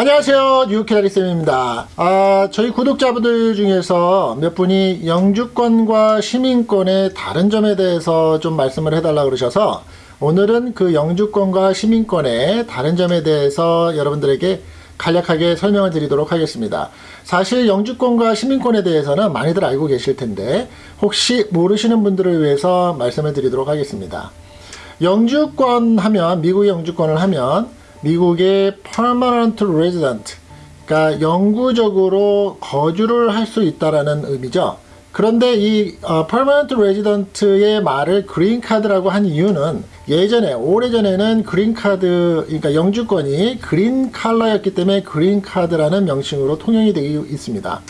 안녕하세요. 뉴키다리쌤입니다. 아, 저희 구독자분들 중에서 몇 분이 영주권과 시민권의 다른 점에 대해서 좀 말씀을 해달라 그러셔서 오늘은 그 영주권과 시민권의 다른 점에 대해서 여러분들에게 간략하게 설명을 드리도록 하겠습니다. 사실 영주권과 시민권에 대해서는 많이들 알고 계실 텐데 혹시 모르시는 분들을 위해서 말씀을 드리도록 하겠습니다. 영주권 하면 미국의 영주권을 하면 미국의 resident 그러니까 영구적으로 거주를 할 수 있다라는 의미죠. 그런데 이 어, permanent resident의 말을 그린 카드라고 한 이유는 예전에 오래전에는 카드 그러니까 영주권이 그린 칼라였기 때문에 그린 카드라는 명칭으로 통용이 되어 있습니다.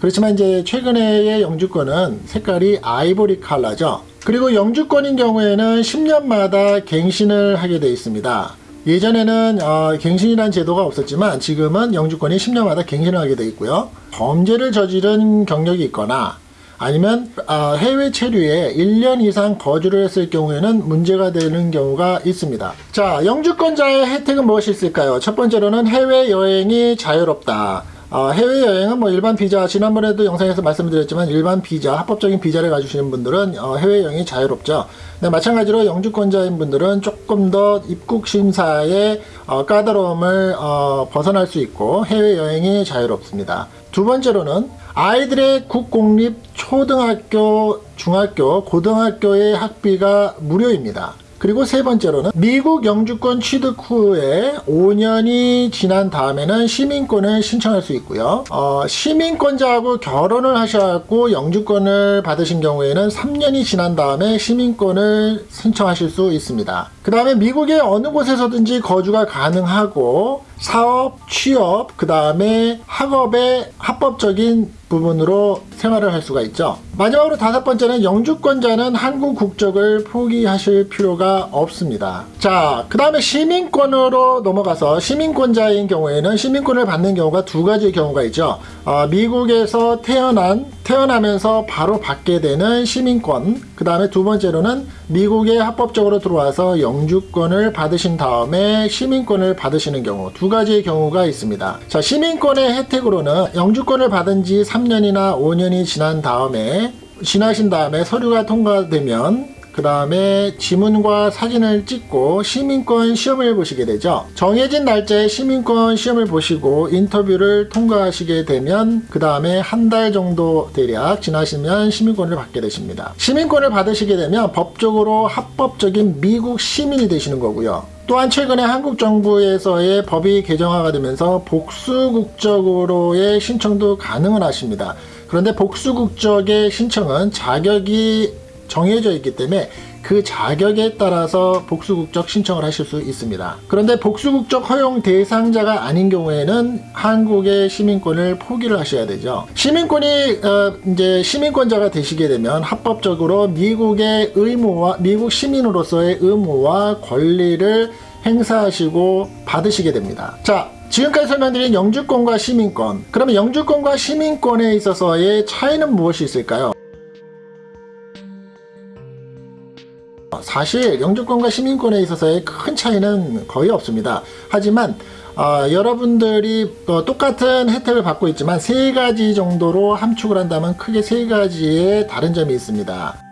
그렇지만 이제 최근에의 영주권은 색깔이 아이보리 칼라죠. 그리고 영주권인 경우에는 10년마다 갱신을 하게 되어 있습니다. 예전에는 어, 갱신이라는 제도가 없었지만 지금은 영주권이 10년마다 갱신을 하게 되어 있고요. 범죄를 저지른 경력이 있거나 아니면 어, 해외 체류에 1년 이상 거주를 했을 경우에는 문제가 되는 경우가 있습니다. 자, 영주권자의 혜택은 무엇이 있을까요? 첫 번째로는 해외여행이 자유롭다. 어, 해외여행은 뭐 일반 비자 지난번에도 영상에서 말씀드렸지만 일반 비자 합법적인 비자를 가지시는 분들은 어, 해외여행이 자유롭죠. 네, 마찬가지로 영주권자인 분들은 조금 더 입국 심사의 어, 까다로움을 어, 벗어날 수 있고 해외여행이 자유롭습니다. 두 번째로는 아이들의 국공립 초등학교 중학교 고등학교의 학비가 무료입니다 그리고 세 번째로는 미국 영주권 취득 후에 5년이 지난 다음에는 시민권을 신청할 수 있고요. 어, 시민권자하고 결혼을 하셔갖고 영주권을 받으신 경우에는 3년이 지난 다음에 시민권을 신청하실 수 있습니다. 그 다음에 미국의 어느 곳에서든지 거주가 가능하고 사업, 취업, 그 다음에 학업의 합법적인 부분으로 생활을 할 수가 있죠. 마지막으로 다섯 번째는 영주권자는 한국 국적을 포기하실 필요가 없습니다. 자, 그 다음에 시민권으로 넘어가서 시민권자인 경우에는 시민권을 받는 경우가 두 가지의 경우가 있죠. 어, 미국에서 태어난, 태어나면서 바로 받게 되는 시민권. 그 다음에 두 번째로는 미국에 합법적으로 들어와서 영주권을 받으신 다음에 시민권을 받으시는 경우 두 가지의 경우가 있습니다. 자, 시민권의 혜택으로는 영주권을 받은 지 3년이나 5년이 지난 다음에 지나신 다음에 서류가 통과되면 그 다음에 지문과 사진을 찍고 시민권 시험을 보시게 되죠. 정해진 날짜에 시민권 시험을 보시고 인터뷰를 통과하시게 되면 그 다음에 한 달 정도 대략 지나시면 시민권을 받게 되십니다. 시민권을 받으시게 되면 법적으로 합법적인 미국 시민이 되시는 거고요. 또한 최근에 한국 정부에서의 법이 개정화가 되면서 복수국적으로의 신청도 가능을 하십니다. 그런데 복수국적의 신청은 자격이 정해져 있기 때문에 그 자격에 따라서 복수국적 신청을 하실 수 있습니다. 그런데 복수국적 허용 대상자가 아닌 경우에는 한국의 시민권을 포기를 하셔야 되죠. 시민권이 어, 이제 시민권자가 되시게 되면 합법적으로 미국의 의무와 미국 시민으로서의 의무와 권리를 행사하시고 받으시게 됩니다. 자, 지금까지 설명드린 영주권과 시민권 그러면 영주권과 시민권에 있어서의 차이는 무엇이 있을까요? 사실 영주권과 시민권에 있어서의 큰 차이는 거의 없습니다. 하지만 어, 여러분들이 어, 똑같은 혜택을 받고 있지만 세 가지 정도로 함축을 한다면 크게 세 가지의 다른 점이 있습니다.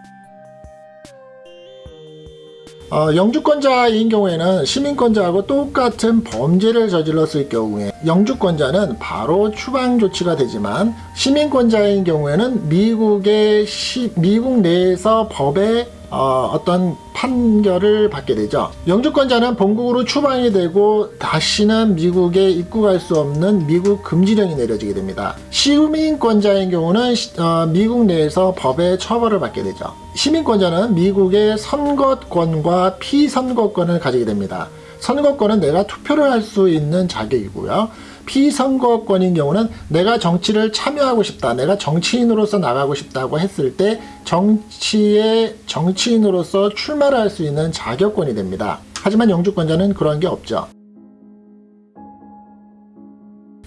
어, 영주권자인 경우에는 시민권자하고 똑같은 범죄를 저질렀을 경우에 영주권자는 바로 추방 조치가 되지만 시민권자인 경우에는 미국의 시, 미국 내에서 법에 어, 떤 판결을 받게 되죠. 영주권자는 본국으로 추방이 되고 다시는 미국에 입국할 수 없는 미국 금지령이 내려지게 됩니다. 시민권자인 경우는 어, 미국 내에서 법의 처벌을 받게 되죠. 시민권자는 미국의 선거권과 피선거권을 가지게 됩니다. 선거권은 내가 투표를 할 수 있는 자격이고요. 피선거권인 경우는 내가 정치를 참여하고 싶다. 내가 정치인으로서 나가고 싶다고 했을 때 정치의 정치인으로서 출마를 할 수 있는 자격권이 됩니다. 하지만 영주권자는 그런 게 없죠.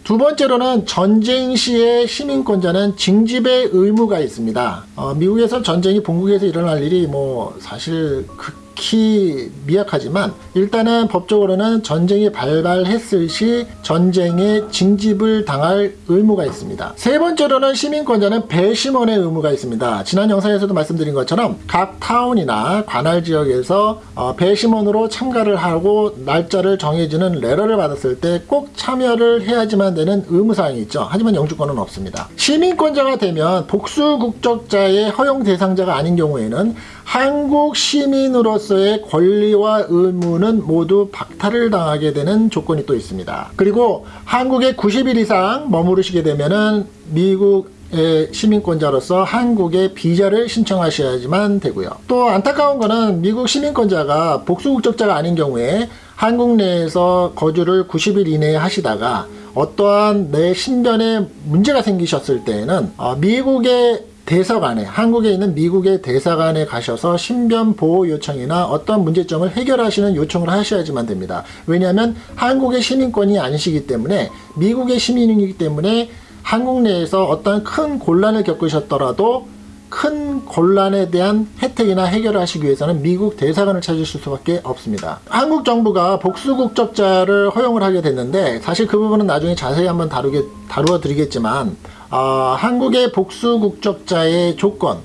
두 번째로는 전쟁 시의 시민권자는 징집의 의무가 있습니다. 어, 미국에서 전쟁이 본국에서 일어날 일이 뭐 사실 극 극히 미약하지만 일단은 법적으로는 전쟁이 발발했을 시 전쟁에 징집을 당할 의무가 있습니다. 세 번째로는 시민권자는 배심원의 의무가 있습니다. 지난 영상에서도 말씀드린 것처럼 각 타운이나 관할 지역에서 어, 배심원으로 참가를 하고 날짜를 정해주는 레러를 받았을 때 꼭 참여를 해야지만 되는 의무사항이 있죠. 하지만 영주권은 없습니다. 시민권자가 되면 복수 국적자의 허용 대상자가 아닌 경우에는 한국 시민으로서의 권리와 의무는 모두 박탈을 당하게 되는 조건이 또 있습니다. 그리고 한국에 90일 이상 머무르시게 되면은 미국 의 시민권자로서 한국에 비자를 신청하셔야지만 되고요. 또 안타까운 거는 미국 시민권자가 복수국적자가 아닌 경우에 한국 내에서 거주를 90일 이내에 하시다가 어떠한 내 신변에 문제가 생기셨을 때에는 어, 미국의 대사관에 한국에 있는 미국의 대사관에 가셔서 신변 보호 요청이나 어떤 문제점을 해결하시는 요청을 하셔야지만 됩니다. 왜냐하면 한국의 시민권이 아니시기 때문에 미국의 시민이기 때문에 한국 내에서 어떤 큰 곤란을 겪으셨더라도 큰 곤란에 대한 혜택이나 해결을 하시기 위해서는 미국 대사관을 찾으실 수밖에 없습니다. 한국 정부가 복수 국적자를 허용을 하게 됐는데 사실 그 부분은 나중에 자세히 한번 다루게 다루어 드리겠지만 어, 한국의 복수 국적자의 조건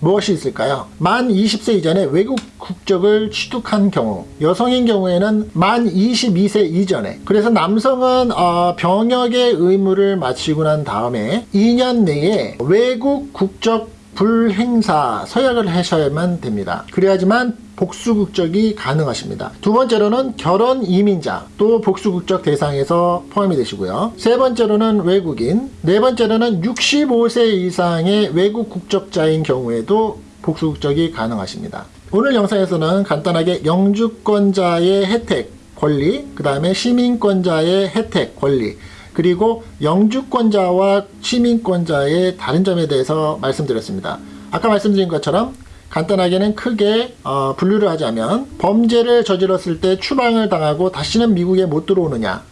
무엇이 있을까요? 만 20세 이전에 외국 국적을 취득한 경우 여성인 경우에는 만 22세 이전에 그래서 남성은 어, 병역의 의무를 마치고 난 다음에 2년 내에 외국 국적 불행사 서약을 하셔야만 됩니다. 그래야지만 복수 국적이 가능하십니다. 두 번째로는 결혼 이민자 또 복수 국적 대상에서 포함이 되시고요. 세 번째로는 외국인, 네 번째로는 65세 이상의 외국 국적자인 경우에도 복수 국적이 가능하십니다. 오늘 영상에서는 간단하게 영주권자의 혜택, 권리, 그 다음에 시민권자의 혜택, 권리, 그리고 영주권자와 시민권자의 다른 점에 대해서 말씀드렸습니다. 아까 말씀드린 것처럼 간단하게는 크게 어, 분류를 하자면 범죄를 저질렀을 때 추방을 당하고 다시는 미국에 못 들어오느냐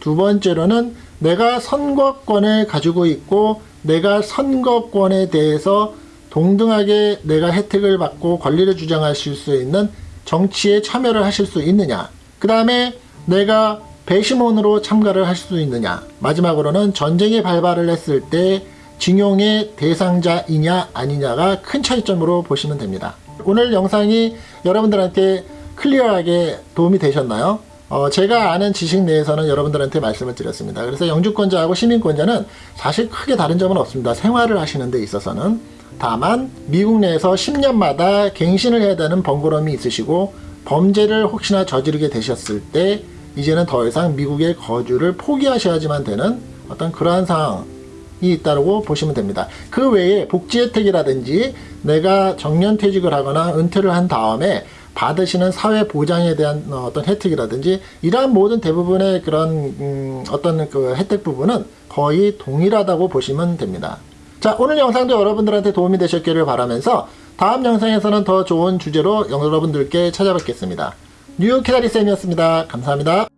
두 번째로는 내가 선거권을 가지고 있고 내가 선거권에 대해서 동등하게 내가 혜택을 받고 권리를 주장하실 수 있는 정치에 참여를 하실 수 있느냐 그 다음에 내가 배심원으로 참가를 하실 수 있느냐 마지막으로는 전쟁이 발발을 했을 때 징용의 대상자이냐 아니냐가 큰 차이점으로 보시면 됩니다. 오늘 영상이 여러분들한테 클리어하게 도움이 되셨나요? 어, 제가 아는 지식 내에서는 여러분들한테 말씀을 드렸습니다. 그래서 영주권자하고 시민권자는 사실 크게 다른 점은 없습니다. 생활을 하시는 데 있어서는. 다만 미국 내에서 10년마다 갱신을 해야 되는 번거로움이 있으시고 범죄를 혹시나 저지르게 되셨을 때 이제는 더 이상 미국의 거주를 포기하셔야지만 되는 어떤 그러한 상황이 있다고 보시면 됩니다. 그 외에 복지 혜택이라든지 내가 정년퇴직을 하거나 은퇴를 한 다음에 받으시는 사회 보장에 대한 어떤 혜택이라든지 이러한 모든 대부분의 그런 음 어떤 그 혜택 부분은 거의 동일하다고 보시면 됩니다. 자 오늘 영상도 여러분들한테 도움이 되셨기를 바라면서 다음 영상에서는 더 좋은 주제로 여러분들께 찾아뵙겠습니다. 뉴욕 키다리 쌤이었습니다. 감사합니다.